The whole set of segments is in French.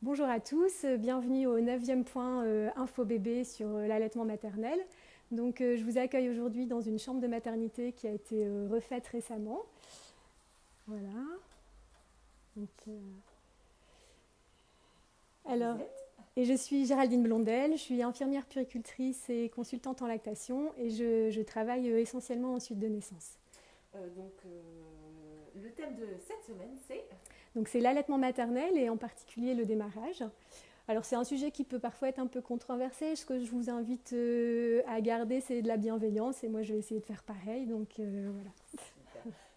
Bonjour à tous, bienvenue au 9e point euh, Info Bébé sur euh, l'allaitement maternel. Donc, euh, je vous accueille aujourd'hui dans une chambre de maternité qui a été refaite récemment. Voilà. alors, et je suis Géraldine Blondel, je suis infirmière puricultrice et consultante en lactation et je, travaille essentiellement en suite de naissance. donc, le thème de cette semaine, c'est donc c'est l'allaitement maternel et en particulier le démarrage. Alors c'est un sujet qui peut parfois être un peu controversé. Ce que je vous invite euh, à garder, c'est de la bienveillance et moi je vais essayer de faire pareil. Donc euh, voilà.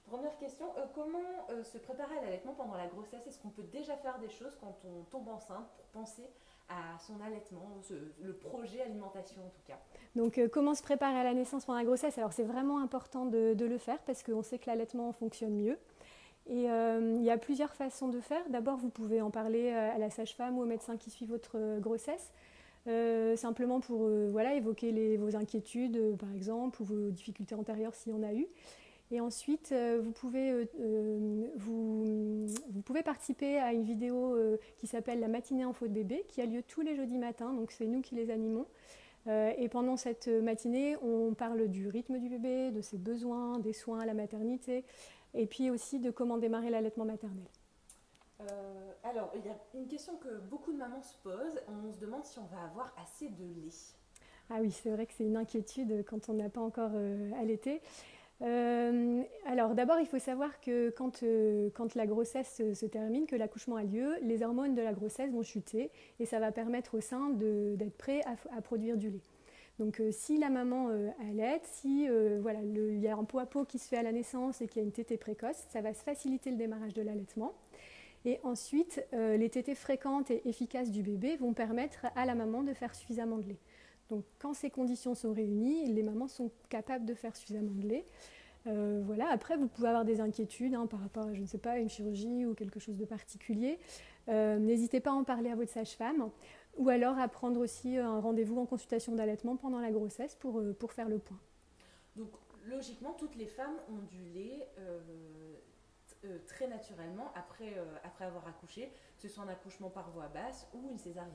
Première question, euh, comment se préparer à l'allaitement pendant la grossesse? Est-ce qu'on peut déjà faire des choses quand on tombe enceinte pour penser à son allaitement, le projet alimentation en tout cas? Donc comment se préparer à la naissance pendant la grossesse? Alors c'est vraiment important de, de, le faire parce qu'on sait que l'allaitement fonctionne mieux. Et euh, il y a plusieurs façons de faire. D'abord, vous pouvez en parler euh, à la sage-femme ou au médecin qui suit votre euh, grossesse, simplement pour voilà, évoquer vos inquiétudes, par exemple, ou vos difficultés antérieures s'il y en a eu. Et ensuite, vous, pouvez, vous, pouvez participer à une vidéo qui s'appelle La matinée en faute bébé, qui a lieu tous les jeudis matins, donc c'est nous qui les animons. et pendant cette matinée, on parle du rythme du bébé, de ses besoins, des soins à la maternité, et puis aussi de comment démarrer l'allaitement maternel. Euh, alors, il y a une question que beaucoup de mamans se posent. On se demande si on va avoir assez de lait. Ah oui, c'est vrai que c'est une inquiétude quand on n'a pas encore euh, allaité. Euh, alors d'abord, il faut savoir que quand, quand la grossesse se termine, que l'accouchement a lieu, les hormones de la grossesse vont chuter et ça va permettre au sein d'être prêt à, produire du lait. Donc euh, si la maman euh, allait, si euh, voilà, il y a un pot à pot qui se fait à la naissance et qu'il y a une tétée précoce, ça va faciliter le démarrage de l'allaitement. Et ensuite, les tétées fréquentes et efficaces du bébé vont permettre à la maman de faire suffisamment de lait. Donc quand ces conditions sont réunies, les mamans sont capables de faire suffisamment de lait. voilà. Après, vous pouvez avoir des inquiétudes hein, par rapport à, je ne sais pas, une chirurgie ou quelque chose de particulier. N'hésitez pas à en parler à votre sage-femme. Ou alors à prendre aussi un rendez-vous en consultation d'allaitement pendant la grossesse pour, euh, pour faire le point. Donc logiquement, toutes les femmes ont du lait euh, euh, très naturellement après, après avoir accouché, que ce soit un accouchement par voie basse ou une césarienne.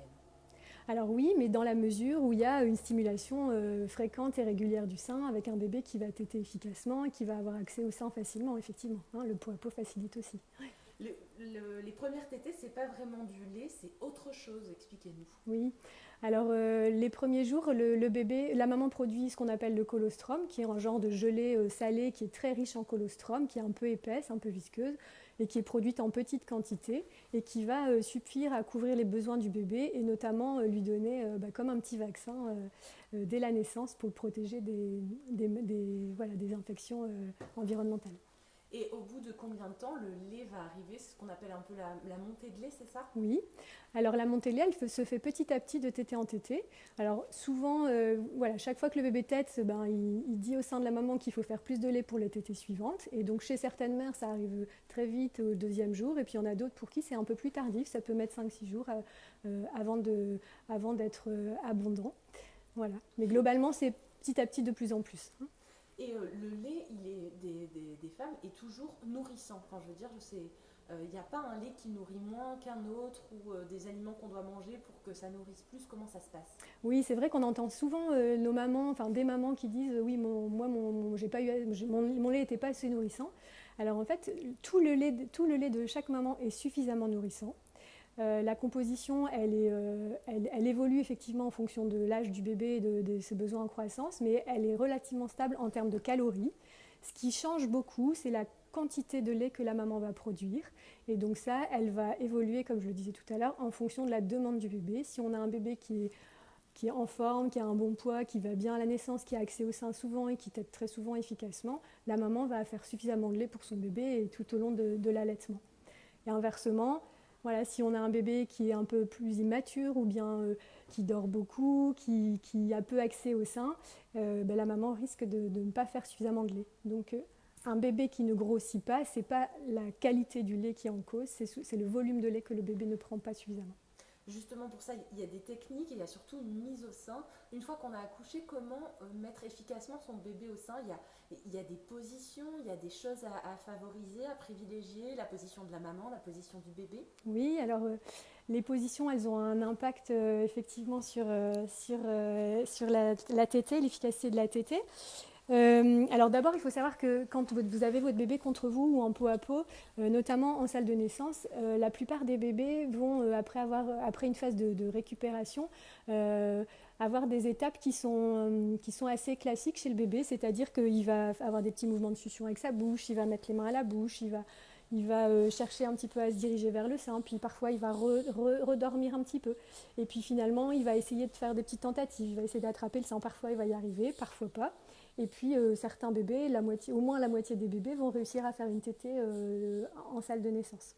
Alors oui, mais dans la mesure où il y a une stimulation fréquente et régulière du sein avec un bébé qui va téter efficacement et qui va avoir accès au sein facilement, effectivement. Hein, le pot à pot facilite aussi les premières tétées, c'est pas vraiment du lait, c'est autre chose. Expliquez-nous. Oui. Alors euh, les premiers jours, le, bébé, la maman produit ce qu'on appelle le colostrum, qui est un genre de gelée euh, salée qui est très riche en colostrum, qui est un peu épaisse, un peu visqueuse, et qui est produite en petite quantité et qui va euh, suffire à couvrir les besoins du bébé et notamment lui donner bah, comme un petit vaccin dès la naissance pour le protéger des infections environnementales. Et au bout de combien de temps le lait va arriver? C'est ce qu'on appelle un peu la, montée de lait, c'est ça? Oui. Alors la montée de lait, elle se fait petit à petit de tété en tété. Alors souvent, euh, voilà, chaque fois que le bébé tète, ben, il, dit au sein de la maman qu'il faut faire plus de lait pour les tétées suivantes. Et donc chez certaines mères, ça arrive très vite au deuxième jour. Et puis il y en a d'autres pour qui c'est un peu plus tardif. Ça peut mettre 5-6 jours euh, euh, avant, de, avant d'être abondant. Voilà. Mais globalement, c'est petit à petit de plus en plus. Et euh, le lait il est des, des, femmes est toujours nourrissant. Enfin, je veux dire, il n'y euh, a pas un lait qui nourrit moins qu'un autre ou euh, des aliments qu'on doit manger pour que ça nourrisse plus. Comment ça se passe? Oui, c'est vrai qu'on entend souvent nos mamans, enfin des mamans qui disent oui, mon, moi, mon, pas eu, mon, mon lait n'était pas assez nourrissant. Alors en fait, tout le, lait, tout le lait de chaque maman est suffisamment nourrissant. Euh, la composition, euh, elle, évolue effectivement en fonction de l'âge du bébé et de, ses besoins en croissance, mais elle est relativement stable en termes de calories. Ce qui change beaucoup, c'est la quantité de lait que la maman va produire. Et donc ça, elle va évoluer, comme je le disais tout à l'heure, en fonction de la demande du bébé. Si on a un bébé qui est, en forme, qui a un bon poids, qui va bien à la naissance, qui a accès au sein souvent et qui tète très souvent efficacement, la maman va faire suffisamment de lait pour son bébé tout au long de l'allaitement. Et inversement, voilà, si on a un bébé qui est un peu plus immature ou bien euh, qui dort beaucoup, qui, a peu accès au sein, euh, ben, la maman risque de, ne pas faire suffisamment de lait. Donc euh, un bébé qui ne grossit pas, ce n'est pas la qualité du lait qui est en cause, c'est le volume de lait que le bébé ne prend pas suffisamment. Justement pour ça, il y a des techniques il y a surtout une mise au sein. Une fois qu'on a accouché, comment mettre efficacement son bébé au sein? Il y, a, il y a des positions, il y a des choses à, favoriser, à privilégier, la position de la maman, la position du bébé? Oui, alors les positions, elles ont un impact effectivement sur, sur, sur la, la tétée, l'efficacité de la tétée. Euh, alors d'abord, il faut savoir que quand vous avez votre bébé contre vous ou en peau à peau, euh, notamment en salle de naissance, euh, la plupart des bébés vont, après, avoir, après une phase de, récupération, avoir des étapes qui sont, qui sont assez classiques chez le bébé, c'est-à-dire qu'il va avoir des petits mouvements de succion avec sa bouche, il va mettre les mains à la bouche, il va, il va chercher un petit peu à se diriger vers le sein, puis parfois il va redormir un petit peu. Et puis finalement, il va essayer de faire des petites tentatives, il va essayer d'attraper le sein, parfois il va y arriver, parfois pas. Et puis euh, certains bébés, la moitié, au moins la moitié des bébés vont réussir à faire une tétée euh, en salle de naissance.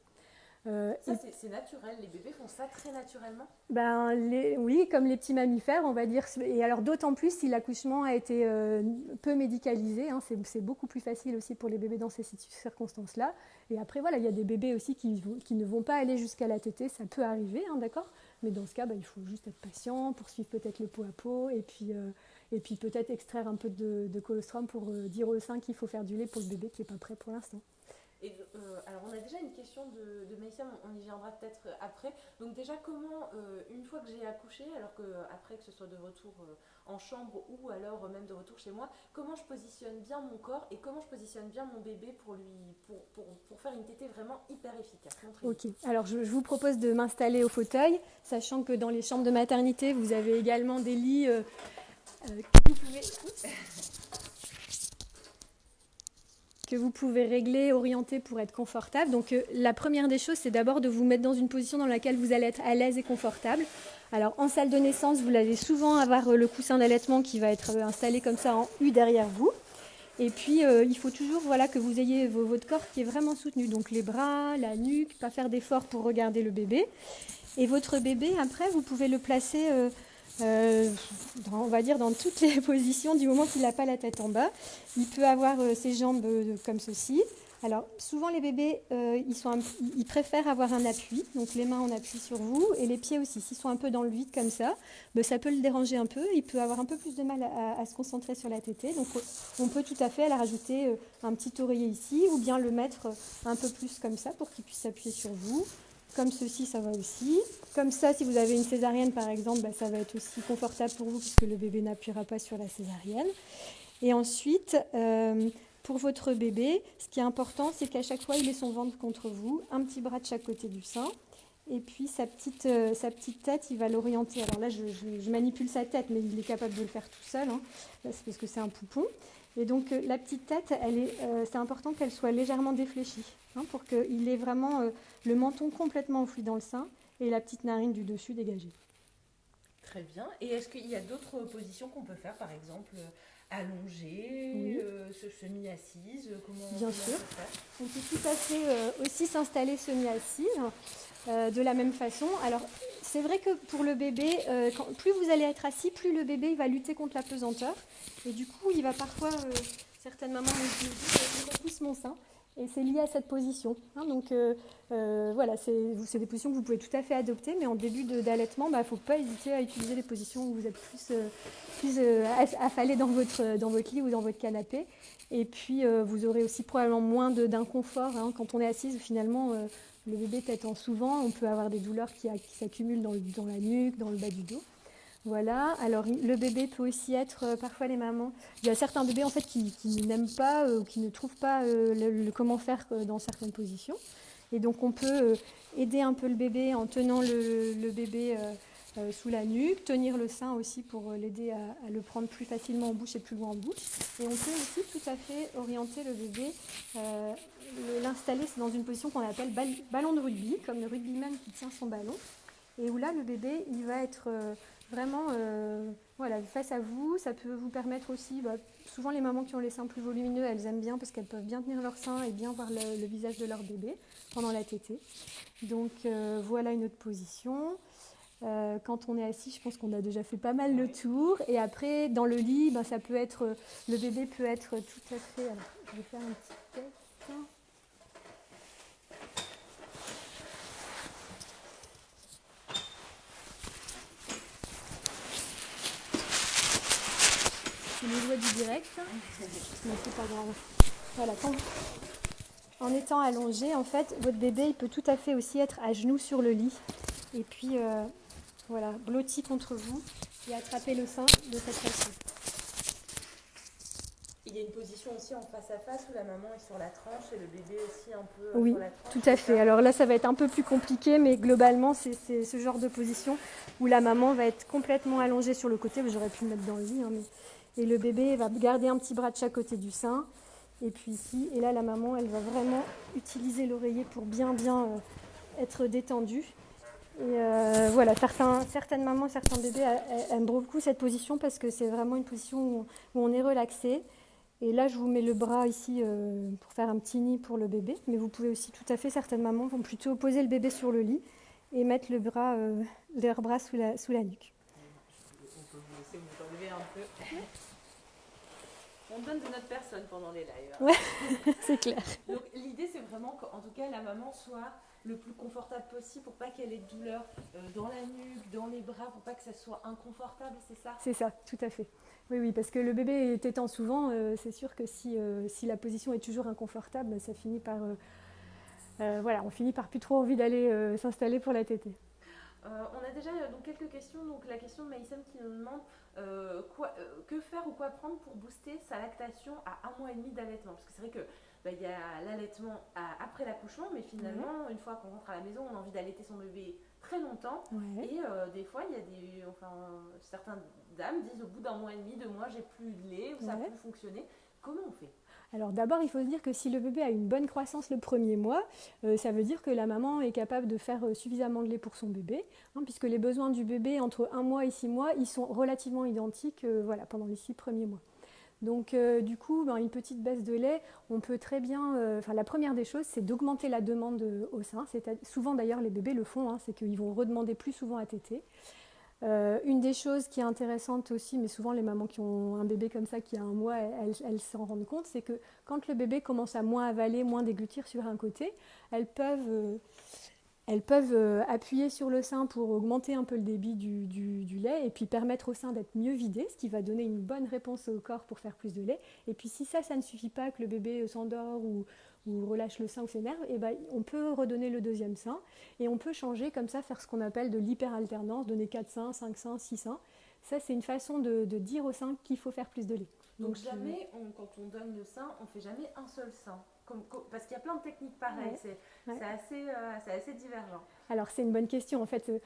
Euh, ça, c'est naturel, les bébés font ça très naturellement? Ben, les, Oui, comme les petits mammifères, on va dire. Et alors d'autant plus si l'accouchement a été peu médicalisé, hein, c'est beaucoup plus facile aussi pour les bébés dans ces circonstances-là. Et après, voilà, il y a des bébés aussi qui, qui ne vont pas aller jusqu'à la tétée, ça peut arriver, hein, d'accord? Mais dans ce cas, ben, il faut juste être patient, poursuivre peut-être le pot à pot, et puis et puis peut-être extraire un peu de, colostrum pour euh, dire au sein qu'il faut faire du lait pour le bébé qui n'est pas prêt pour l'instant. Et euh, alors on a déjà une question de, de on y viendra peut-être après. Donc déjà comment, euh, une fois que j'ai accouché, alors que après que ce soit de retour en chambre ou alors même de retour chez moi, comment je positionne bien mon corps et comment je positionne bien mon bébé pour lui, pour, pour, pour faire une tétée vraiment hyper efficace? Ok, alors je, je, vous propose de m'installer au fauteuil, sachant que dans les chambres de maternité, vous avez également des lits euh, que, vous pouvez, régler, orienter pour être confortable. Donc euh, la première des choses, c'est d'abord de vous mettre dans une position dans laquelle vous allez être à l'aise et confortable. Alors en salle de naissance, vous allez souvent avoir euh, le coussin d'allaitement qui va être installé comme ça en U derrière vous. Et puis, il faut toujours voilà, que vous ayez votre corps qui est vraiment soutenu. Donc, les bras, la nuque, pas faire d'effort pour regarder le bébé. Et votre bébé, après, vous pouvez le placer euh, on va dire dans toutes les positions du moment qu'il n'a pas la tête en bas. Il peut avoir euh, ses jambes euh, comme ceci. Alors souvent les bébés, ils, préfèrent avoir un appui, donc les mains en appui sur vous et les pieds aussi. S'ils sont un peu dans le vide comme ça, ben, ça peut le déranger un peu. Il peut avoir un peu plus de mal à, se concentrer sur la tétée. Donc on peut tout à fait la rajouter un petit oreiller ici ou bien le mettre un peu plus comme ça pour qu'il puisse s'appuyer sur vous. Comme ceci, ça va aussi. Comme ça, si vous avez une césarienne par exemple, bah, ça va être aussi confortable pour vous puisque le bébé n'appuiera pas sur la césarienne. Et ensuite, euh, pour votre bébé, ce qui est important, c'est qu'à chaque fois, il ait son ventre contre vous, un petit bras de chaque côté du sein. Et puis sa petite, euh, sa petite tête, il va l'orienter. Alors là, je, manipule sa tête, mais il est capable de le faire tout seul. Hein. C'est parce que c'est un poupon. Et donc euh, la petite tête, euh, c'est important qu'elle soit légèrement défléchie hein, pour qu'il ait vraiment euh, le menton complètement enfoui dans le sein et la petite narine du dessus dégagée. Très bien. Et est-ce qu'il y a d'autres positions qu'on peut faire, par exemple allongée, semi-assise Bien sûr. On peut tout à fait aussi s'installer semi-assise de la même façon. Alors c'est vrai que pour le bébé, plus vous allez être assis, plus le bébé va lutter contre la pesanteur. Et du coup, il va parfois, euh, certaines mamans me disent, je repousse mon sein. Et c'est lié à cette position. Hein. donc euh, euh, voilà, c'est des positions que vous pouvez tout à fait adopter, mais en début d'allaitement, il bah, ne faut pas hésiter à utiliser des positions où vous êtes plus, affalé dans votre, dans votre lit ou dans votre canapé. Et puis vous aurez aussi probablement moins d'inconfort hein. quand on est assise. Finalement, le bébé t'étant souvent, on peut avoir des douleurs qui, s'accumulent dans, la nuque, dans le bas du dos. Voilà, alors le bébé peut aussi être, euh, parfois les mamans, il y a certains bébés en fait qui, n'aiment pas euh, ou qui ne trouvent pas euh, comment faire dans certaines positions. Et donc on peut aider un peu le bébé en tenant le, bébé sous la nuque, tenir le sein aussi pour l'aider à, le prendre plus facilement en bouche et plus loin en bouche. Et on peut aussi tout à fait orienter le bébé, l'installer dans une position qu'on appelle ballon de rugby, comme le rugbyman qui tient son ballon. Et où là le bébé il va être vraiment euh, voilà, face à vous. Ça peut vous permettre aussi, bah, souvent les mamans qui ont les seins plus volumineux, elles aiment bien parce qu'elles peuvent bien tenir leur sein et bien voir le, visage de leur bébé pendant la tétée. Donc euh, voilà une autre position. Euh, quand on est assis, je pense qu'on a déjà fait pas mal le tour. Et après, dans le lit, ben, ça peut être, le bébé peut être tout à fait. Je vais faire un petit test. C'est les lois du direct, mais c'est pas grave. Voilà, en étant allongé, en fait, votre bébé, il peut tout à fait aussi être à genoux sur le lit. Et puis, euh, voilà, blotti contre vous et attraper le sein de cette façon. Il y a une position aussi en face à face où la maman est sur la tranche et le bébé aussi un peu euh, Oui, sur la tranche. Tout à fait. Alors là, ça va être un peu plus compliqué, mais globalement, c'est c'est ce genre de position où la maman va être complètement allongée sur le côté. J'aurais pu le mettre dans le lit, hein, mais... et le bébé va garder un petit bras de chaque côté du sein. Et puis ici, et là, la maman, elle va vraiment utiliser l'oreiller pour bien, bien euh, être détendue. Et euh, voilà, certains, certaines mamans, certains bébés aiment beaucoup cette position parce que c'est vraiment une position où, où on est relaxé. Et là, je vous mets le bras ici euh, pour faire un petit nid pour le bébé. Mais vous pouvez aussi tout à fait, certaines mamans vont plutôt poser le bébé sur le lit et mettre le bras, euh, leur bras sous la, sous la nuque. On peut vous laisser vous enlever un peu. On donne de notre personne pendant les lives. hein. Ouais. c'est clair. Donc l'idée c'est vraiment qu'en tout cas la maman soit le plus confortable possible pour pas qu'elle ait de douleur euh, dans la nuque, dans les bras, pour pas que ça soit inconfortable, c'est ça? C'est ça, tout à fait. Oui, oui, parce que le bébé étant souvent, euh, c'est sûr que si, euh, si la position est toujours inconfortable, ça finit par. euh, voilà, on finit par plus trop envie d'aller s'installer pour la tétée. On a déjà donc quelques questions. Donc la question de Maïsem qui nous demande quoi, que faire ou quoi prendre pour booster sa lactation à un mois et demi d'allaitement? Parce que c'est vrai que bah, il y a l'allaitement après l'accouchement, mais finalement une fois qu'on rentre à la maison, on a envie d'allaiter son bébé très longtemps. Ouais. Et euh, des fois, il y a des, enfin, certaines dames disent au bout d'un mois et demi, deux mois, j'ai plus de lait ou ça Ouais. plus fonctionné. Comment on fait? Alors d'abord, il faut se dire que si le bébé a une bonne croissance le premier mois, euh, ça veut dire que la maman est capable de faire euh, suffisamment de lait pour son bébé, hein, puisque les besoins du bébé entre un mois et six mois, ils sont relativement identiques euh, voilà, pendant les six premiers mois. Donc euh, du coup, ben, une petite baisse de lait, on peut très bien... euh, la première des choses, c'est d'augmenter la demande euh, au sein. Souvent d'ailleurs les bébés le font, hein, c'est qu'ils vont redemander plus souvent à téter. Euh, une des choses qui est intéressante aussi, mais souvent les mamans qui ont un bébé comme ça qui a un mois, elles, s'en rendent compte, c'est que quand le bébé commence à moins avaler, moins déglutir sur un côté, elles peuvent, elles peuvent euh, appuyer sur le sein pour augmenter un peu le débit du, lait et puis permettre au sein d'être mieux vidé, ce qui va donner une bonne réponse au corps pour faire plus de lait. Et puis si ça, ça ne suffit pas, que le bébé s'endort ou, relâche le sein ou s'énerve, et ben, on peut redonner le deuxième sein et on peut changer comme ça, faire ce qu'on appelle de l'hyperalternance, donner 4 seins, 5 seins, 6 seins. Ça, c'est une façon de, de dire au sein qu'il faut faire plus de lait. Donc, Donc, euh, jamais, on- quand on donne le sein, on fait jamais un seul sein. Comme, parce qu'il y a plein de techniques pareilles, Ouais. c'est Ouais. assez, euh, assez divergent. Alors c'est une bonne question. En fait, euh,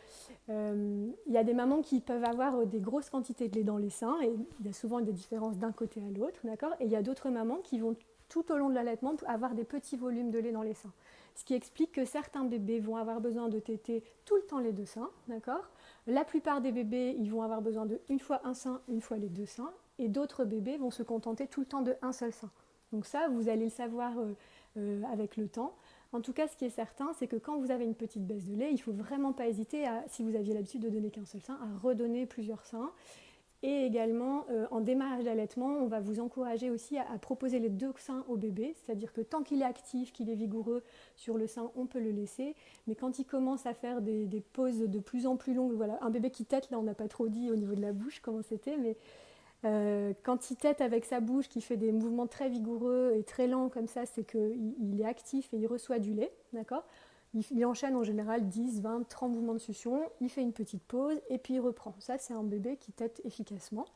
euh, il y a des mamans qui peuvent avoir des grosses quantités de lait dans les seins et il y a souvent des différences d'un côté à l'autre, d'accord? Et il y a d'autres mamans qui vont tout au long de l'allaitement avoir des petits volumes de lait dans les seins. Ce qui explique que certains bébés vont avoir besoin de téter tout le temps les deux seins, d'accord? La plupart des bébés, ils vont avoir besoin de une fois un sein, une fois les deux seins, et d'autres bébés vont se contenter tout le temps de un seul sein. Donc ça, vous allez le savoir euh, euh, avec le temps. En tout cas, ce qui est certain, c'est que quand vous avez une petite baisse de lait, il ne faut vraiment pas hésiter, à, si vous aviez l'habitude de donner qu'un seul sein, à redonner plusieurs seins. Et également, euh, en démarrage d'allaitement, on va vous encourager aussi à, proposer les deux seins au bébé, c'est-à-dire que tant qu'il est actif, qu'il est vigoureux sur le sein, on peut le laisser. Mais quand il commence à faire des, pauses de plus en plus longues, voilà, un bébé qui tète, là on n'a pas trop dit au niveau de la bouche comment c'était, mais euh, quand il tète avec sa bouche, qui fait des mouvements très vigoureux et très lents comme ça, c'est qu'il il est actif et il reçoit du lait, d'accord? Il, enchaîne en général 10, 20, 30 mouvements de succion, il fait une petite pause et puis il reprend. Ça, c'est un bébé qui tète efficacement.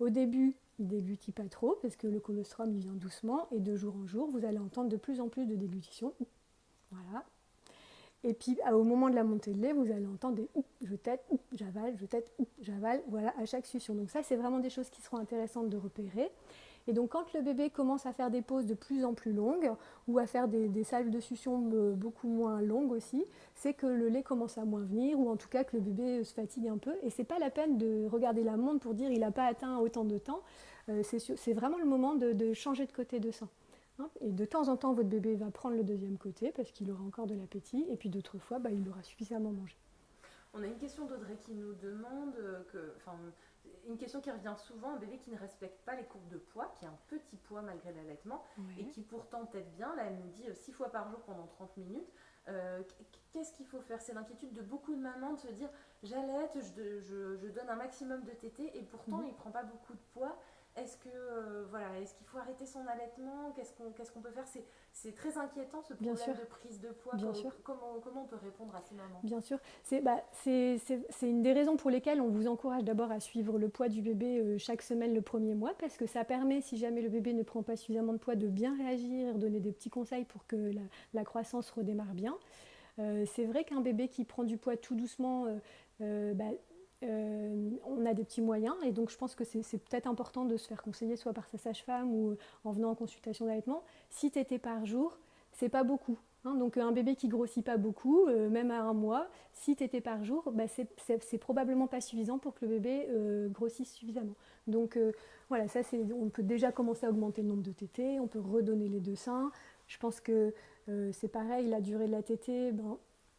Au début, il déglutit pas trop parce que le colostrum, il vient doucement et de jour en jour, vous allez entendre de plus en plus de déglutition. Voilà. Et puis au moment de la montée de lait, vous allez entendre des oup, je tète, oup, j'avale, je tète, oup, j'avale, voilà, à chaque succion. Donc ça, c'est vraiment des choses qui seront intéressantes de repérer. Et donc quand le bébé commence à faire des pauses de plus en plus longues ou à faire des, des salves de succion euh, beaucoup moins longues aussi, c'est que le lait commence à moins venir ou en tout cas que le bébé euh, se fatigue un peu. Et c'est pas la peine de regarder la montre pour dire il n'a pas atteint autant de temps. Euh, c'est vraiment le moment de, changer de côté de sein. Hein, Et de temps en temps, votre bébé va prendre le deuxième côté parce qu'il aura encore de l'appétit. Et puis d'autres fois, bah, il aura suffisamment mangé. On a une question d'Audrey qui nous demande que, une question qui revient souvent, un bébé qui ne respecte pas les courbes de poids, qui a un petit poids malgré l'allaitement, et qui pourtant tête bien, là elle nous dit 6 fois par jour pendant 30 minutes. Euh, Qu'est-ce qu'il faut faire? C'est l'inquiétude de beaucoup de mamans de se dire j'allaite, je, je- je donne un maximum de tétés et pourtant Mhm. il prend pas beaucoup de poids. Est-ce que euh, voilà, est-ce qu'il faut arrêter son allaitement? Qu'est-ce qu'on qu'est-ce qu'on peut faire? C'est très inquiétant ce problème de prise de poids. Bien sûr. Comment, comment on peut répondre à ces mamans Bien sûr. C'est bah, une des raisons pour lesquelles on vous encourage d'abord à suivre le poids du bébé euh, chaque semaine le premier mois parce que ça permet, si jamais le bébé ne prend pas suffisamment de poids, de bien réagir, donner des petits conseils pour que la, croissance redémarre bien. Euh, c'est vrai qu'un bébé qui prend du poids tout doucement, bah, euh, on a des petits moyens et donc je pense que c'est peut-être important de se faire conseiller soit par sa sage-femme ou en venant en consultation d'allaitement. Si tétés par jour, c'est pas beaucoup. Hein. donc un bébé qui grossit pas beaucoup, euh, même à un mois, si tétés par jour, bah, c'est probablement pas suffisant pour que le bébé euh, grossisse suffisamment. Donc voilà, ça c'est, on peut déjà commencer à augmenter le nombre de tétés, on peut redonner les deux seins. Je pense que c'est pareil, la durée de la tétée, ben,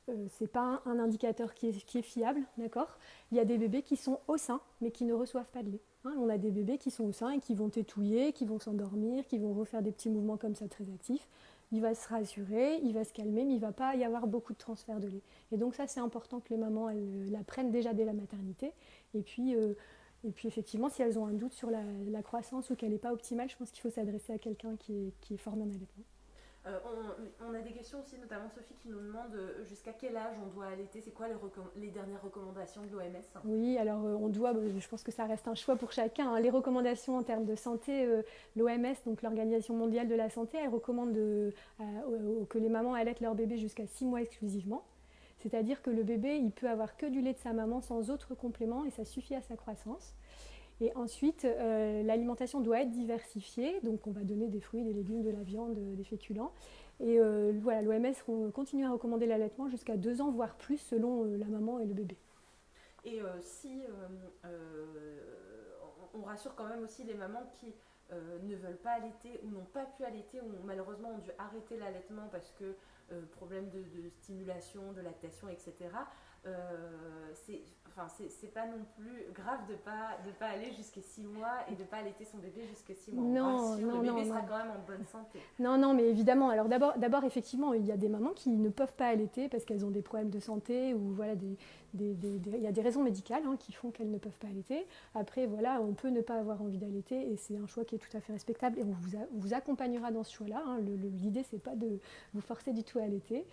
euh, c'est pas un, indicateur qui est, fiable, d'accord? Il y a des bébés qui sont au sein, mais qui ne reçoivent pas de lait. Hein. on a des bébés qui sont au sein et qui vont tétouiller, qui vont s'endormir, qui vont refaire des petits mouvements comme ça très actifs. Il va se rassurer, il va se calmer, mais il va pas y avoir beaucoup de transfert de lait. Et donc ça, c'est important que les mamans elles, la prennent déjà dès la maternité. Et puis, euh, et puis effectivement, si elles ont un doute sur la, croissance ou qu'elle n'est pas optimale, je pense qu'il faut s'adresser à quelqu'un qui est, qui est formé en allaitement. Euh, on, a des questions aussi, notamment Sophie qui nous demande euh, jusqu'à quel âge on doit allaiter. C'est quoi les, dernières recommandations de l'OMS Oui, alors euh, on doit, je pense que ça reste un choix pour chacun. Hein. Les recommandations en termes de santé, l'OMS, donc l'Organisation mondiale de la santé, elle recommande que les mamans allaitent leur bébé jusqu'à 6 mois exclusivement. C'est-à-dire que le bébé, il peut avoir que du lait de sa maman sans autre complément et ça suffit à sa croissance. Et ensuite, euh, l'alimentation doit être diversifiée. Donc, on va donner des fruits, des légumes, de la viande, des féculents. Et euh, voilà, l'OMS continue à recommander l'allaitement jusqu'à deux ans, voire plus, selon euh, la maman et le bébé. Et si on rassure quand même aussi les mamans qui ne veulent pas allaiter ou n'ont pas pu allaiter ou malheureusement ont dû arrêter l'allaitement parce que problème de, de, stimulation, de lactation, etc. c'est enfin, c'est pas non plus grave de pas de pas aller jusqu'à 6 mois et de pas allaiter son bébé jusqu'à 6 mois. Non, non, le bébé sera quand même en bonne santé. Non, non, mais évidemment. Alors d'abord, d'abord effectivement, il y a des mamans qui ne peuvent pas allaiter parce qu'elles ont des problèmes de santé ou voilà, des, des, des, il y a des raisons médicales hein, qui font qu'elles ne peuvent pas allaiter. Après, voilà, on peut ne pas avoir envie d'allaiter et c'est un choix qui est tout à fait respectable et on vous, vous accompagnera dans ce choix-là. Hein. L'idée, c'est pas de vous forcer du tout à allaiter.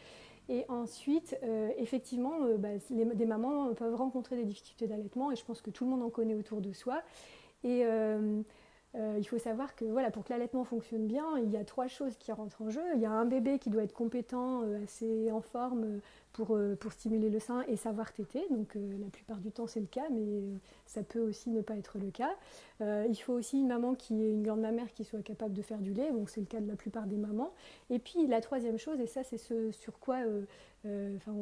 Et ensuite, euh, effectivement, euh, bah, des mamans peuvent rencontrer des difficultés d'allaitement et je pense que tout le monde en connaît autour de soi. Et euh, il faut savoir que voilà, pour que l'allaitement fonctionne bien, il y a trois choses qui rentrent en jeu. Il y a un bébé qui doit être compétent, assez en forme, pour, euh, pour stimuler le sein et savoir téter. Donc euh, la plupart du temps c'est le cas, mais euh, ça peut aussi ne pas être le cas. il faut aussi une maman qui est une grande mamère qui soit capable de faire du lait, donc c'est le cas de la plupart des mamans. Et puis la troisième chose, et ça c'est ce sur quoi enfin,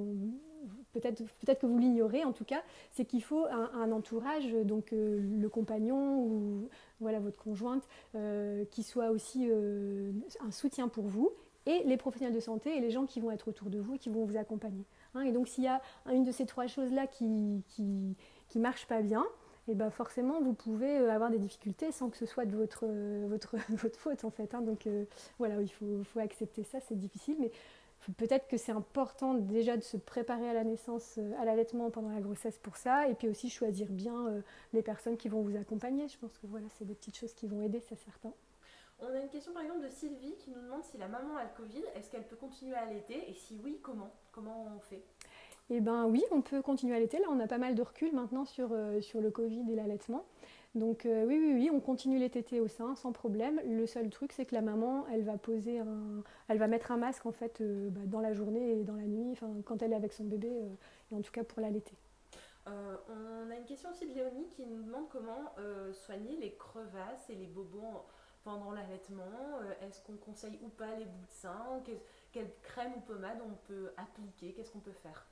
peut-être peut que vous l'ignorez en tout cas, c'est qu'il faut un, entourage, donc le compagnon ou voilà votre conjointe, qui soit aussi un soutien pour vous et les professionnels de santé et les gens qui vont être autour de vous et qui vont vous accompagner. Hein. et donc s'il y a une de ces trois choses-là qui ne qui, marche pas bien, et eh ben forcément vous pouvez euh, avoir des difficultés sans que ce soit de votre, euh, votre, faute en fait. Hein. donc euh, voilà, il faut, faut accepter ça, c'est difficile, mais peut-être que c'est important déjà de se préparer à la naissance, à l'allaitement pendant la grossesse pour ça, et puis aussi choisir bien les personnes qui vont vous accompagner. Je pense que voilà, c'est des petites choses qui vont aider, c'est certain. On a une question par exemple de Sylvie qui nous demande si la maman a le Covid, est-ce qu'elle peut continuer à allaiter et si oui, comment? Comment on fait? Eh bien oui, on peut continuer à allaiter. Là, on a pas mal de recul maintenant sur, euh, sur le Covid et l'allaitement. Donc euh, oui, oui, oui, on continue les tétés au sein sans problème. Le seul truc, c'est que la maman, elle va poser un, elle va mettre un masque en fait euh, bah, dans la journée et dans la nuit, enfin quand elle est avec son bébé, et en tout cas pour l'allaiter. on a une question aussi de Léonie qui nous demande comment soigner les crevasses et les bobos pendant l'allaitement euh, Est-ce qu'on conseille ou pas les bouts de sein? Quelle crème ou pommade on peut appliquer? Qu'est-ce qu'on peut faire?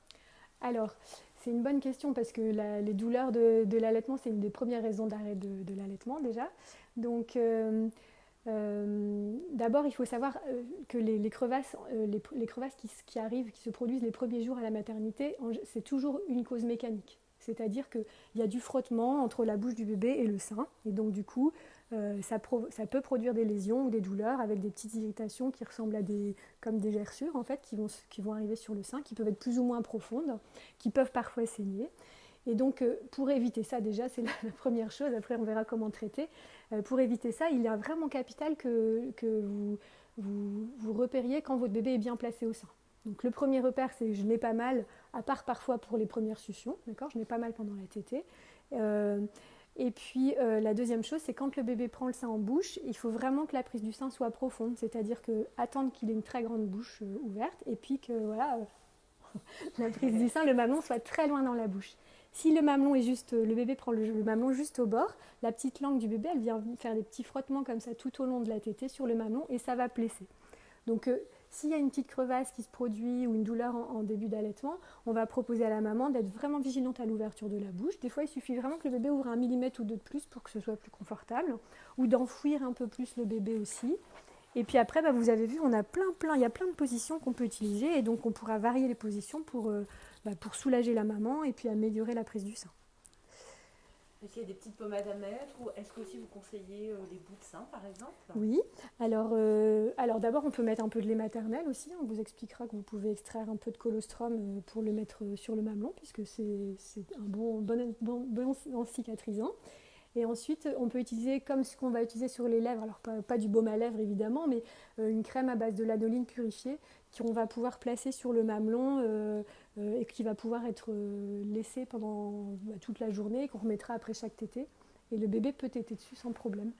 Alors, c'est une bonne question parce que les douleurs de, l'allaitement, c'est une des premières raisons d'arrêt de, l'allaitement déjà. Donc, euh, euh, d'abord, il faut savoir que les, crevasses, qui, arrivent, qui se produisent les premiers jours à la maternité, c'est toujours une cause mécanique. C'est-à-dire qu'il y a du frottement entre la bouche du bébé et le sein. Et donc, du coup, euh, ça, peut produire des lésions ou des douleurs avec des petites irritations qui ressemblent à des, comme des gerçures en fait, qui vont, qui vont arriver sur le sein, qui peuvent être plus ou moins profondes, qui peuvent parfois saigner. Et donc, pour éviter ça, déjà, c'est la, première chose. Après, on verra comment traiter. pour éviter ça, il est vraiment capital que, que vous, vous, repériez quand votre bébé est bien placé au sein. Donc le premier repère, c'est je n'ai pas mal, à part parfois pour les premières suctions, d'accord? Je n'ai pas mal pendant la tétée. Euh, et puis euh, la deuxième chose, c'est quand le bébé prend le sein en bouche, il faut vraiment que la prise du sein soit profonde, c'est-à-dire que attendre qu'il ait une très grande bouche euh, ouverte, et puis que voilà, la prise du sein, le mamelon soit très loin dans la bouche. Si le mamelon est juste, le bébé prend le, le, mamelon juste au bord, la petite langue du bébé, elle vient faire des petits frottements comme ça tout au long de la tétée sur le mamelon et ça va plesser. Donc s'il y a une petite crevasse qui se produit ou une douleur en, début d'allaitement, on va proposer à la maman d'être vraiment vigilante à l'ouverture de la bouche. Des fois, il suffit vraiment que le bébé ouvre un millimètre ou deux de plus pour que ce soit plus confortable, ou d'enfouir un peu plus le bébé aussi. Et puis après, bah, vous avez vu, on a plein, plein, il y a plein de positions qu'on peut utiliser, et donc on pourra varier les positions pour, euh, bah, pour soulager la maman et puis améliorer la prise du sein. Est-ce qu'il y a des petites pommades à mettre ou est-ce que aussi vous conseillez euh, les bouts de sein par exemple? Oui, alors, euh, alors d'abord on peut mettre un peu de lait maternel aussi, on vous expliquera que vous pouvez extraire un peu de colostrum euh, pour le mettre sur le mamelon puisque c'est un bon, bon, bon, cicatrisant. Et ensuite, on peut utiliser comme ce qu'on va utiliser sur les lèvres, alors pas, pas, du baume à lèvres évidemment, mais une crème à base de lanoline purifiée qu'on va pouvoir placer sur le mamelon euh, et qui va pouvoir être euh, laissé pendant bah, toute la journée, qu'on remettra après chaque tétée. Et le bébé peut téter dessus sans problème.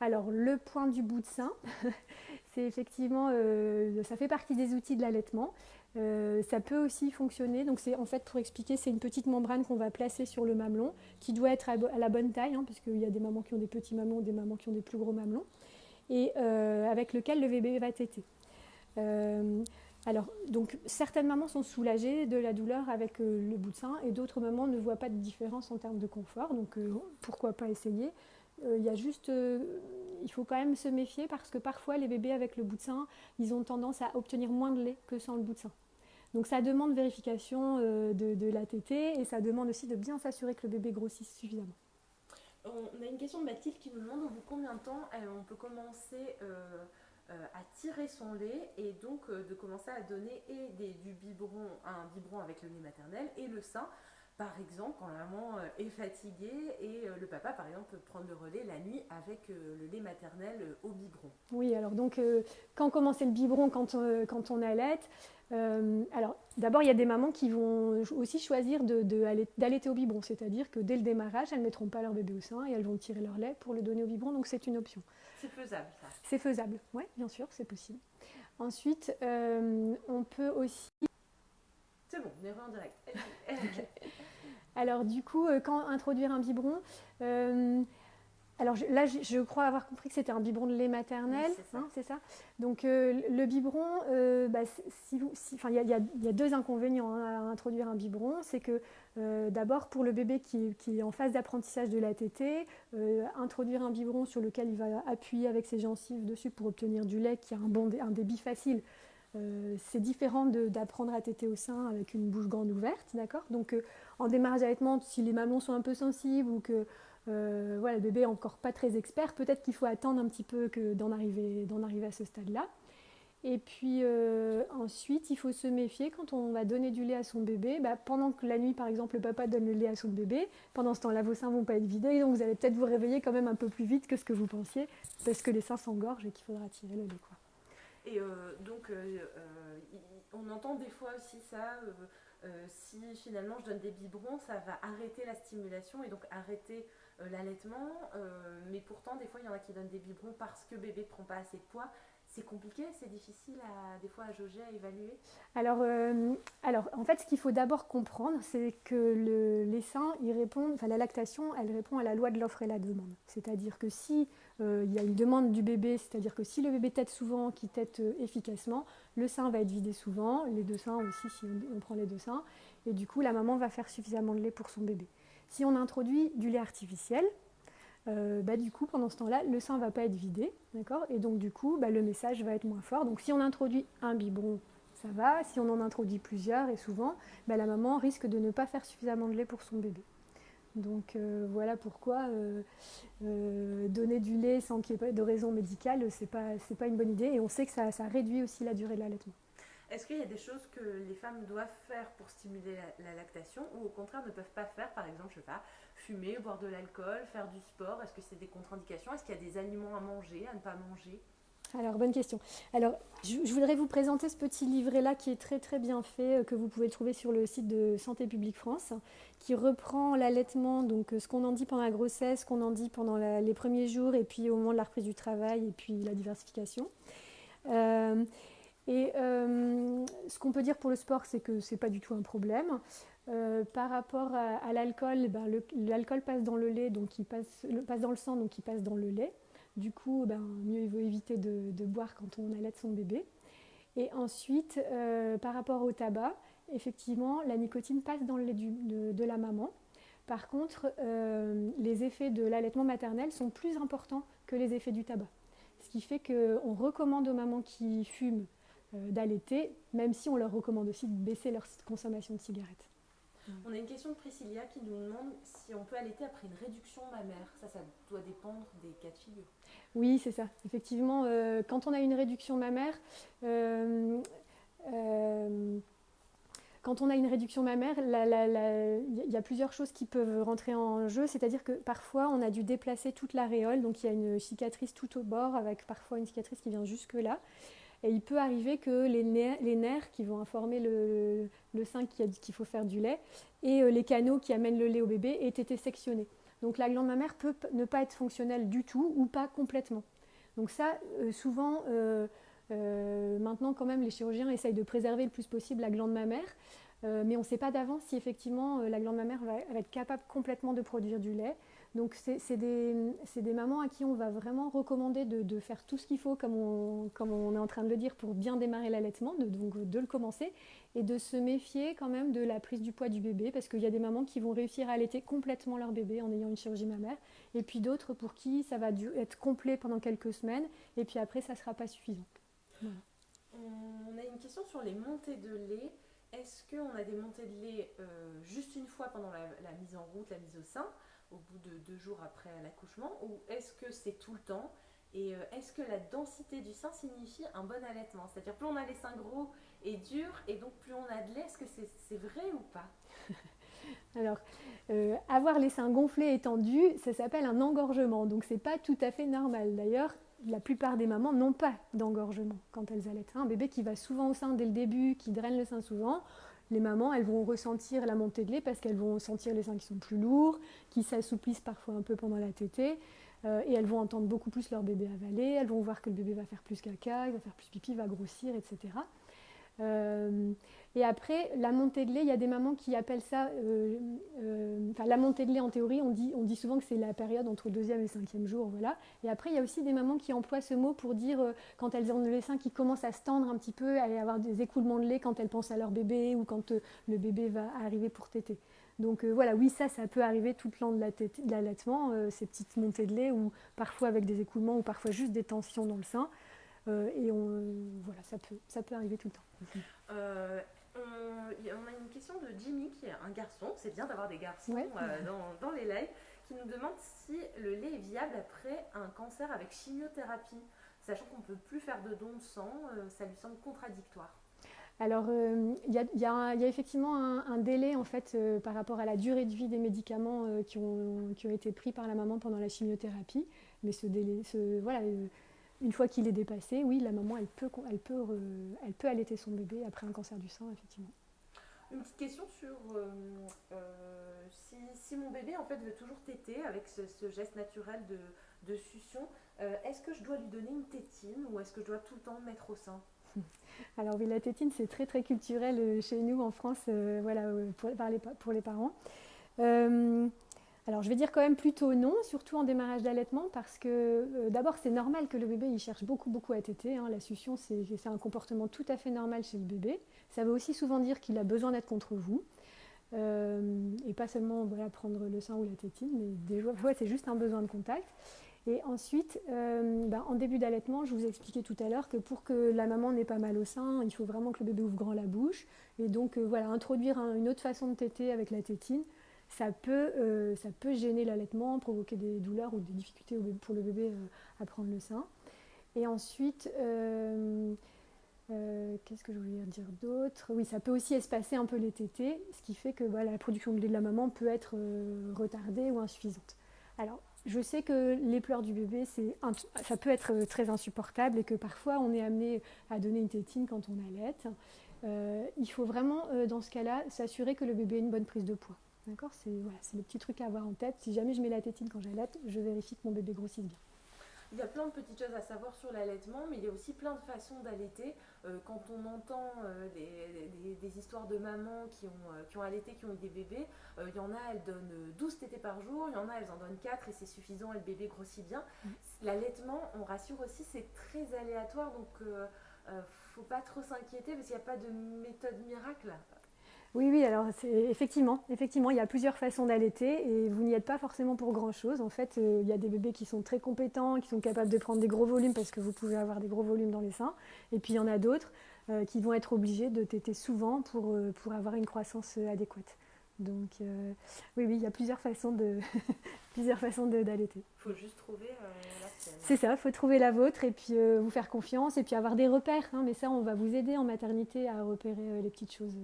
Alors le point du bout de sein, c'est effectivement, euh, ça fait partie des outils de l'allaitement. ça peut aussi fonctionner, donc c'est en fait pour expliquer, c'est une petite membrane qu'on va placer sur le mamelon, qui doit être à, la bonne taille, hein, puisqu'il y a des mamans qui ont des petits mamelons, des mamans qui ont des plus gros mamelons, et avec lequel le bébé va téter. Alors, donc, certaines mamans sont soulagées de la douleur avec euh, le bout de sein et d'autres mamans ne voient pas de différence en termes de confort. Donc, euh, pourquoi pas essayer? Euh, y a juste, il faut quand même se méfier parce que parfois les bébés avec le bout de sein, ils ont tendance à obtenir moins de lait que sans le bout de sein. Donc, ça demande vérification de, la tétée et ça demande aussi de bien s'assurer que le bébé grossisse suffisamment. On a une question de Mathilde qui nous demande au bout de combien de temps on peut commencer euh, à tirer son lait et donc euh, de commencer à donner et du biberon, un biberon avec le lait maternel et le sein. Par exemple, quand la maman euh, est fatiguée et le papa, par exemple, peut prendre le relais la nuit avec le lait maternel au biberon. Oui, alors donc, quand commencer le biberon quand, quand on allait Alors, d'abord, il y a des mamans qui vont aussi choisir d'allaiter au biberon, c'est-à-dire que dès le démarrage, elles ne mettront pas leur bébé au sein et elles vont tirer leur lait pour le donner au biberon, donc c'est une option. C'est faisable, ça. C'est faisable, oui, bien sûr, c'est possible. Ensuite, euh, on peut aussi. C'est bon, on est en direct. Alors, du coup, euh, quand introduire un biberon, euh, alors là, je, crois avoir compris que c'était un biberon de lait maternel, c'est ça. Donc euh, le biberon, euh, bah, il y, a deux inconvénients hein, à introduire un biberon. C'est que euh, d'abord pour le bébé qui, est en phase d'apprentissage de la tétée, introduire un biberon sur lequel il va appuyer avec ses gencives dessus pour obtenir du lait qui a un, bon, un débit facile, c'est différent d'apprendre à téter au sein avec une bouche grande ouverte, d'accord? Donc en démarrage d'allaitement, si les mamelons sont un peu sensibles ou que euh, voilà, bébé encore pas très expert, peut-être qu'il faut attendre un petit peu d'en arriver, à ce stade-là. Et puis euh, ensuite, il faut se méfier quand on va donner du lait à son bébé. Bah, pendant que la nuit, par exemple, le papa donne le lait à son bébé, pendant ce temps-là, vos seins vont pas être vidés, donc vous allez peut-être vous réveiller quand même un peu plus vite que ce que vous pensiez, parce que les seins s'engorgent et qu'il faudra tirer le lait. Quoi. Et euh, donc, on entend des fois aussi ça. si finalement je donne des biberons, ça va arrêter la stimulation et donc arrêter euh, l'allaitement, euh, mais pourtant des fois il y en a qui donnent des biberons parce que bébé ne prend pas assez de poids. C'est compliqué, c'est difficile à, des fois à jauger, à évaluer alors, euh, alors, en fait, ce qu'il faut d'abord comprendre, c'est que le, les seins, ils répondent, enfin, la lactation, elle répond à la loi de l'offre et la demande. C'est-à-dire que si il y a une demande du bébé, c'est-à-dire que si le bébé tète souvent, qu'il tète efficacement, le sein va être vidé souvent, les deux seins aussi, si on prend les deux seins, et du coup, la maman va faire suffisamment de lait pour son bébé. Si on introduit du lait artificiel, euh, bah, du coup, pendant ce temps-là, le sein ne va pas être vidé, Et donc, du coup, bah, le message va être moins fort. Donc, si on introduit un biberon, ça va. Si on en introduit plusieurs, et souvent, bah, la maman risque de ne pas faire suffisamment de lait pour son bébé. Donc, euh, voilà pourquoi euh, donner du lait sans qu'il n'y ait de raison médicale, ce n'est pas, une bonne idée. Et on sait que ça réduit aussi la durée de l'allaitement. Est-ce qu'il y a des choses que les femmes doivent faire pour stimuler la, lactation ou au contraire ne peuvent pas faire Par exemple, je sais pas, fumer, boire de l'alcool, faire du sport? Est-ce que c'est des contre-indications? Est-ce qu'il y a des aliments à manger, à ne pas manger? Alors, bonne question. Alors, je, voudrais vous présenter ce petit livret-là qui est très très bien fait, euh, que vous pouvez trouver sur le site de Santé publique France, qui reprend l'allaitement, donc euh, ce qu'on en dit pendant la grossesse, ce qu'on en dit pendant les premiers jours, et puis au moment de la reprise du travail, et puis la diversification. Euh, et ce qu'on peut dire pour le sport, c'est que ce n'est pas du tout un problème. par rapport à, l'alcool, ben, l'alcool passe dans le lait, donc il passe, passe dans le sang, donc il passe dans le lait. Du coup, ben, mieux il vaut éviter de, boire quand on allait son bébé. Et ensuite, euh, par rapport au tabac, effectivement, la nicotine passe dans le lait de, la maman. Par contre, euh, les effets de l'allaitement maternel sont plus importants que les effets du tabac. Ce qui fait qu'on recommande aux mamans qui fument euh, d'allaiter, même si on leur recommande aussi de baisser leur consommation de cigarettes. On a une question de Priscilla qui nous demande si on peut allaiter après une réduction mammaire. Ça, ça doit dépendre des cas de figure. Oui, c'est ça. Effectivement, euh, quand on a une réduction mammaire, euh, euh, quand on a une réduction mammaire, il y a plusieurs choses qui peuvent rentrer en jeu. C'est-à-dire que parfois, on a dû déplacer toute l'aréole. Donc, il y a une cicatrice tout au bord, avec parfois une cicatrice qui vient jusque-là. Et il peut arriver que les nerfs, qui vont informer le, sein qu'il faut faire du lait et les canaux qui amènent le lait au bébé aient été sectionnés. Donc la glande mammaire peut ne pas être fonctionnelle du tout ou pas complètement. Donc ça, euh, souvent, euh, euh, maintenant quand même, les chirurgiens essayent de préserver le plus possible la glande mammaire, mais on ne sait pas d'avance si effectivement la glande mammaire va, être capable complètement de produire du lait. Donc c'est des, mamans à qui on va vraiment recommander de, faire tout ce qu'il faut, comme on, comme on, est en train de le dire, pour bien démarrer l'allaitement, de, donc de le commencer, et de se méfier quand même de la prise du poids du bébé, parce qu'il y a des mamans qui vont réussir à allaiter complètement leur bébé en ayant une chirurgie mammaire, et puis d'autres pour qui ça va être complet pendant quelques semaines, et puis après ça ne sera pas suffisant. On a une question sur les montées de lait. Est-ce qu'on a des montées de lait euh, juste une fois pendant la mise en route, la mise au sein? Au bout de deux jours après l'accouchement ou est-ce que c'est tout le temps et euh, est-ce que la densité du sein signifie un bon allaitement? C'est-à-dire plus on a les seins gros et durs et donc plus on a de lait, est-ce que c'est vrai ou pas? Alors, euh, avoir les seins gonflés et tendus, ça s'appelle un engorgement, donc c'est pas tout à fait normal. D'ailleurs, la plupart des mamans n'ont pas d'engorgement quand elles allaitent. Un bébé qui va souvent au sein dès le début, qui draine le sein souvent, les mamans, elles vont ressentir la montée de lait parce qu'elles vont sentir les seins qui sont plus lourds, qui s'assouplissent parfois un peu pendant la tétée. Euh, et elles vont entendre beaucoup plus leur bébé avaler, elles vont voir que le bébé va faire plus caca, il va faire plus pipi, va grossir, etc. Euh, et après, la montée de lait, il y a des mamans qui appellent ça, euh, euh, enfin la montée de lait en théorie, on dit, on dit souvent que c'est la période entre le deuxième et le cinquième jour, voilà. Et après, il y a aussi des mamans qui emploient ce mot pour dire quand elles ont le sein qui commence à se tendre un petit peu, à avoir des écoulements de lait quand elles pensent à leur bébé ou quand le bébé va arriver pour téter. Donc voilà, oui, ça, ça peut arriver tout le long de l'allaitement, ces petites montées de lait, ou parfois avec des écoulements, ou parfois juste des tensions dans le sein. Et on, voilà, ça peut, ça peut arriver tout le temps. Euh, on, a une question de Jimmy, qui est un garçon, c'est bien d'avoir des garçons euh, dans, les lives, qui nous demande si le lait est viable après un cancer avec chimiothérapie, sachant qu'on ne peut plus faire de dons de sang, euh, ça lui semble contradictoire. Alors, il y, a effectivement un, délai en fait par rapport à la durée de vie des médicaments qui, ont, qui, ont, été pris par la maman pendant la chimiothérapie. Mais ce délai, ce, voilà, une fois qu'il est dépassé, oui, la maman, elle peut, elle, peut, elle peut allaiter son bébé après un cancer du sein, effectivement. Une petite question sur euh, euh, si, mon bébé en fait veut toujours téter avec ce, geste naturel de, succion, euh, est-ce que je dois lui donner une tétine ou est-ce que je dois tout le temps le mettre au sein? Alors oui, la tétine c'est très très culturel chez nous en France, voilà, pour, les, pour les parents. Alors je vais dire quand même plutôt non, surtout en démarrage d'allaitement, parce que euh, d'abord c'est normal que le bébé il cherche beaucoup beaucoup à téter. Hein. La succion c'est un comportement tout à fait normal chez le bébé. Ça veut aussi souvent dire qu'il a besoin d'être contre vous. Euh, et pas seulement voilà, prendre le sein ou la tétine, mais des c'est juste un besoin de contact. Et ensuite, euh, ben, en début d'allaitement, je vous ai expliqué tout à l'heure que pour que la maman n'ait pas mal au sein, il faut vraiment que le bébé ouvre grand la bouche. Et donc voilà, introduire une autre façon de téter avec la tétine ça peut, euh, ça peut gêner l'allaitement, provoquer des douleurs ou des difficultés pour le bébé euh, à prendre le sein. Et ensuite, euh, Qu'est-ce que je voulais dire d'autre? Oui, ça peut aussi espacer un peu les tétés, ce qui fait que la production de lait de la maman peut être retardée ou insuffisante. Alors, je sais que les pleurs du bébé, ça peut être très insupportable et que parfois on est amené à donner une tétine quand on allait. Il faut vraiment, dans ce cas-là, s'assurer que le bébé a une bonne prise de poids. D'accord C'est voilà, le petit truc à avoir en tête. Si jamais je mets la tétine quand j'allaite, je vérifie que mon bébé grossisse bien. Il y a plein de petites choses à savoir sur l'allaitement, mais il y a aussi plein de façons d'allaiter. Euh, quand on entend euh, des, histoires de mamans qui ont, euh, qui ont allaité, qui ont eu des bébés, il y en a, elles donnent 12 tétés par jour, il y en a, elles en donnent 4 et c'est suffisant et le bébé grossit bien. Mm. L'allaitement, on rassure aussi, c'est très aléatoire, donc il ne faut pas trop s'inquiéter parce qu'il n'y a pas de méthode miracle. Oui, oui, alors effectivement, effectivement, il y a plusieurs façons d'allaiter et vous n'y êtes pas forcément pour grand-chose. En fait, euh, il y a des bébés qui sont très compétents, qui sont capables de prendre des gros volumes parce que vous pouvez avoir des gros volumes dans les seins. Et puis il y en a d'autres euh, qui vont être obligés de téter souvent pour, euh, pour avoir une croissance adéquate. Donc oui, oui, il y a plusieurs façons de plusieurs façons d'allaiter. Il faut juste trouver la sienne. C'est ça, il faut trouver la vôtre et puis vous faire confiance et puis avoir des repères. Hein. mais ça, on va vous aider en maternité à repérer les petites choses.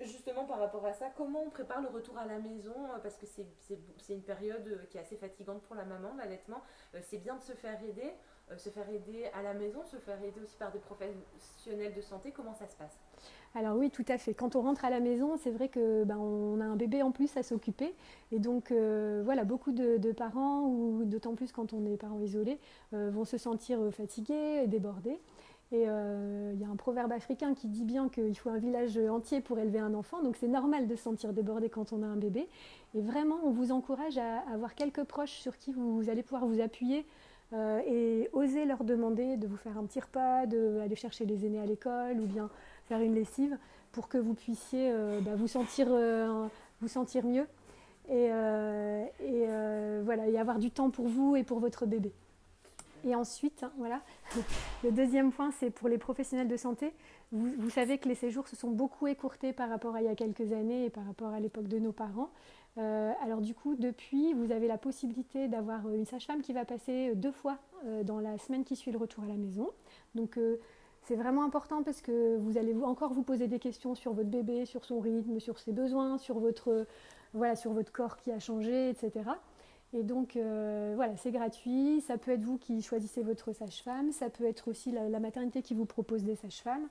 Justement, par rapport à ça, comment on prépare le retour à la maison euh, Parce que c'est une période euh, qui est assez fatigante pour la maman, l'allaitement. Euh, c'est bien de se faire aider, se faire aider à la maison, se faire aider aussi par des professionnels de santé. Comment ça se passe? Alors oui, tout à fait. Quand on rentre à la maison, c'est vrai que ben, on a un bébé en plus à s'occuper, et donc voilà, beaucoup de, parents, ou d'autant plus quand on est parents isolés, vont se sentir fatigués, débordés. Et euh, il y a un proverbe africain qui dit bien qu'il faut un village entier pour élever un enfant, donc c'est normal de se sentir débordé quand on a un bébé. Et vraiment, on vous encourage à avoir quelques proches sur qui vous, allez pouvoir vous appuyer euh, et oser leur demander de vous faire un petit repas, d'aller chercher les aînés à l'école ou bien faire une lessive pour que vous puissiez euh, bah, vous, sentir, mieux et, et voilà, y avoir du temps pour vous et pour votre bébé. Et ensuite, hein, voilà, le deuxième point, c'est pour les professionnels de santé. Vous, savez que les séjours se sont beaucoup écourtés par rapport à il y a quelques années et par rapport à l'époque de nos parents. Euh, alors du coup, depuis, vous avez la possibilité d'avoir une sage-femme qui va passer deux fois euh, dans la semaine qui suit le retour à la maison. Donc euh, c'est vraiment important parce que vous allez encore vous poser des questions sur votre bébé, sur son rythme, sur ses besoins, sur votre, voilà, sur votre corps qui a changé, etc. Et donc, euh, voilà, c'est gratuit. Ça peut être vous qui choisissez votre sage-femme. Ça peut être aussi la, maternité qui vous propose des sages-femmes.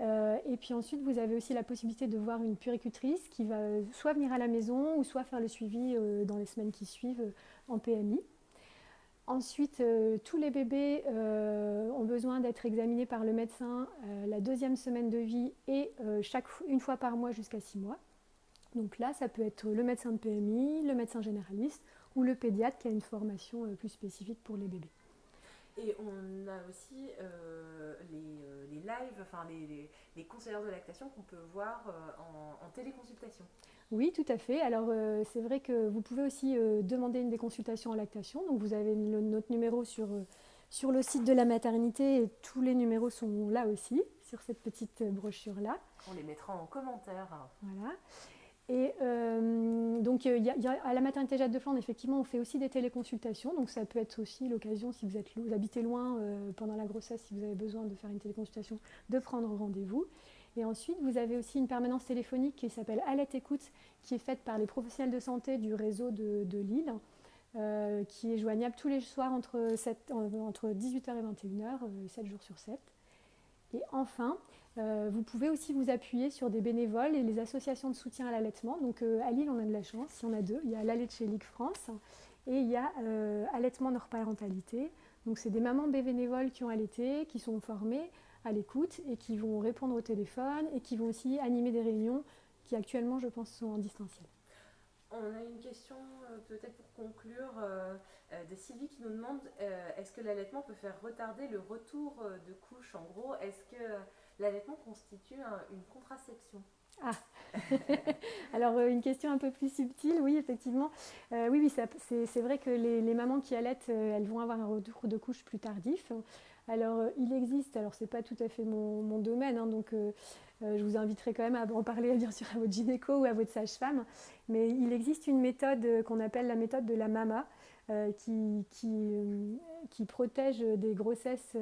Euh, et puis ensuite, vous avez aussi la possibilité de voir une puricultrice qui va soit venir à la maison ou soit faire le suivi euh, dans les semaines qui suivent en PMI. Ensuite, tous les bébés ont besoin d'être examinés par le médecin la deuxième semaine de vie et chaque, une fois par mois jusqu'à six mois. Donc là, ça peut être le médecin de PMI, le médecin généraliste ou le pédiatre qui a une formation euh, plus spécifique pour les bébés. Et on a aussi euh, les, euh, les, lives, enfin les, les, conseillers de lactation qu'on peut voir en, téléconsultation. Oui, tout à fait. Alors c'est vrai que vous pouvez aussi demander une des consultations en lactation. Donc vous avez notre numéro sur, sur le site de la maternité et tous les numéros sont là aussi, sur cette petite brochure-là. On les mettra en commentaire. Voilà. Et euh, donc, euh, à la maternité Jade de Flandre, effectivement, on fait aussi des téléconsultations. Donc, ça peut être aussi l'occasion, si vous, êtes, vous habitez loin euh, pendant la grossesse, si vous avez besoin de faire une téléconsultation, de prendre rendez-vous. Et ensuite, vous avez aussi une permanence téléphonique qui s'appelle Alette Écoute, qui est faite par les professionnels de santé du réseau de, Lille, qui est joignable tous les soirs entre, 7, entre 18h et 21h, 7 jours sur 7. Et enfin, vous pouvez aussi vous appuyer sur des bénévoles et les associations de soutien à l'allaitement. Donc euh, à Lille, on a de la chance, il y en a deux. Il y a l'Allait chez Ligue France et il y a euh, Allaitement Nord Parentalité. Donc c'est des mamans bénévoles qui ont allaité, qui sont formées à l'écoute et qui vont répondre au téléphone et qui vont aussi animer des réunions qui actuellement, je pense, sont en distanciel. On a une question peut-être pour conclure de Sylvie qui nous demande est-ce que l'allaitement peut faire retarder le retour de couche En gros, est-ce que l'allaitement constitue une contraception ah, alors euh, une question un peu plus subtile, oui, effectivement. Euh, oui, oui, c'est vrai que les, mamans qui allaitent, euh, elles vont avoir un retour de couche plus tardif. Alors, il existe, alors c'est pas tout à fait mon, domaine, hein, donc je vous inviterai quand même à en parler bien sûr à votre gynéco ou à votre sage-femme, mais il existe une méthode qu'on appelle la méthode de la mama, qui, protège des grossesses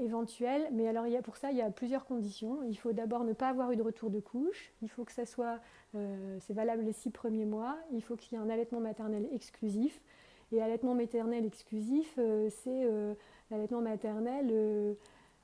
éventuel. Mais alors, il y a, pour ça, il y a plusieurs conditions. Il faut d'abord ne pas avoir eu de retour de couche. Il faut que ça soit, c'est valable les six premiers mois. Il faut qu'il y ait un allaitement maternel exclusif. Et allaitement maternel exclusif, c'est l'allaitement maternel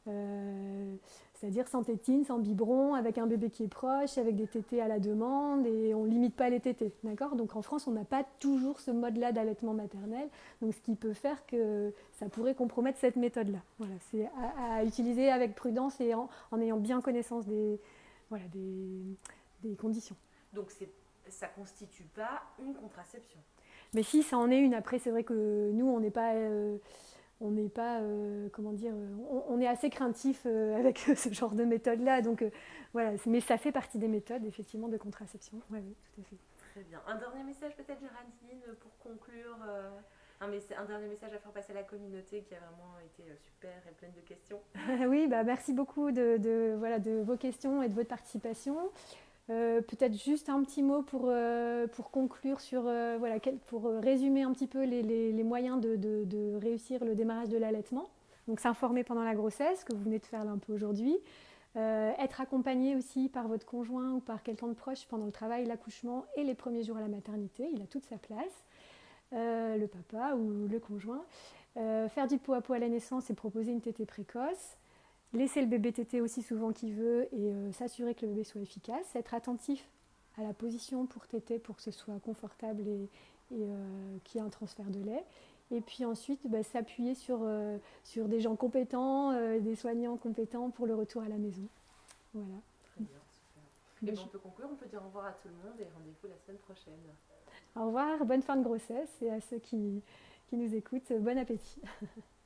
euh, c'est-à-dire sans tétine, sans biberon, avec un bébé qui est proche, avec des tétés à la demande, et on ne limite pas les tétés. D'accord? Donc en France, on n'a pas toujours ce mode-là d'allaitement maternel, donc ce qui peut faire que ça pourrait compromettre cette méthode-là. Voilà, c'est à, utiliser avec prudence et en, ayant bien connaissance des, voilà, des, conditions. Donc ça ne constitue pas une contraception? Mais si, ça en est une. Après, c'est vrai que nous, on n'est pas... Euh, on n'est pas, euh, comment dire, euh, on, est assez craintif euh, avec ce genre de méthode-là. Donc voilà, mais ça fait partie des méthodes effectivement de contraception. oui, tout à fait. Très bien. Un dernier message peut-être, Géraldine, pour conclure. Un, un, dernier message à faire passer à la communauté qui a vraiment été super et pleine de questions. oui, bah merci beaucoup de, voilà, de vos questions et de votre participation. Euh, peut-être juste un petit mot pour, euh, pour conclure sur, euh, voilà, pour résumer un petit peu les, les, moyens de, de, réussir le démarrage de l'allaitement. Donc s'informer pendant la grossesse, que vous venez de faire là un peu aujourd'hui. être accompagné aussi par votre conjoint ou par quelqu'un de proche pendant le travail, l'accouchement et les premiers jours à la maternité. Il a toute sa place. le papa ou le conjoint. faire du pot à pot à la naissance et proposer une tétée précoce laisser le bébé téter aussi souvent qu'il veut et euh, s'assurer que le bébé soit efficace, être attentif à la position pour téter pour que ce soit confortable et, euh, qu'il y ait un transfert de lait. Et puis ensuite, bah, s'appuyer sur, euh, sur des gens compétents, des soignants compétents pour le retour à la maison. Voilà. Très bien, super. Et ben, on peut conclure, on peut dire au revoir à tout le monde et rendez-vous la semaine prochaine. Au revoir, bonne fin de grossesse et à ceux qui, qui nous écoutent, bon appétit.